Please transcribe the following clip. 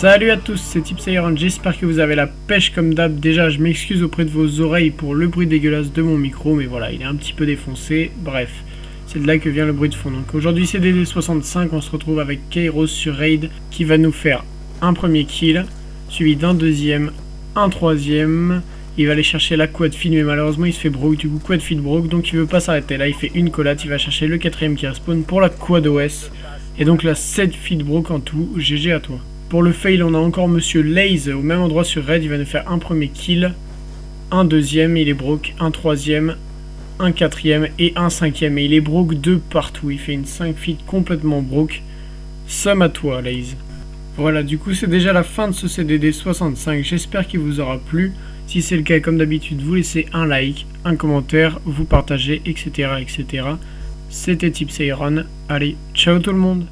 Salut à tous, c'est Tipsayeron, j'espère que vous avez la pêche comme d'hab. Déjà, je m'excuse auprès de vos oreilles pour le bruit dégueulasse de mon micro, mais voilà, il est un petit peu défoncé. Bref, c'est de là que vient le bruit de fond. Donc aujourd'hui, c'est DD65, on se retrouve avec Kairos sur Raid qui va nous faire un premier kill, suivi d'un deuxième, un troisième. Il va aller chercher la quad feed, mais malheureusement, il se fait broke. Du coup, quad feed broke, donc il veut pas s'arrêter. Là, il fait une collate, il va chercher le quatrième qui respawn pour la quad OS. Et donc la 7 feed broke en tout. GG à toi. Pour le fail, on a encore Monsieur Laze au même endroit sur Red. Il va nous faire un premier kill, un deuxième, il est broke, un troisième, un quatrième et un cinquième. Et il est broke de partout. Il fait une 5 feet complètement broke. Somme à toi, Laze. Voilà, du coup, c'est déjà la fin de ce CDD 65. J'espère qu'il vous aura plu. Si c'est le cas, comme d'habitude, vous laissez un like, un commentaire, vous partagez, etc. etc. C'était Tipsy Allez, ciao tout le monde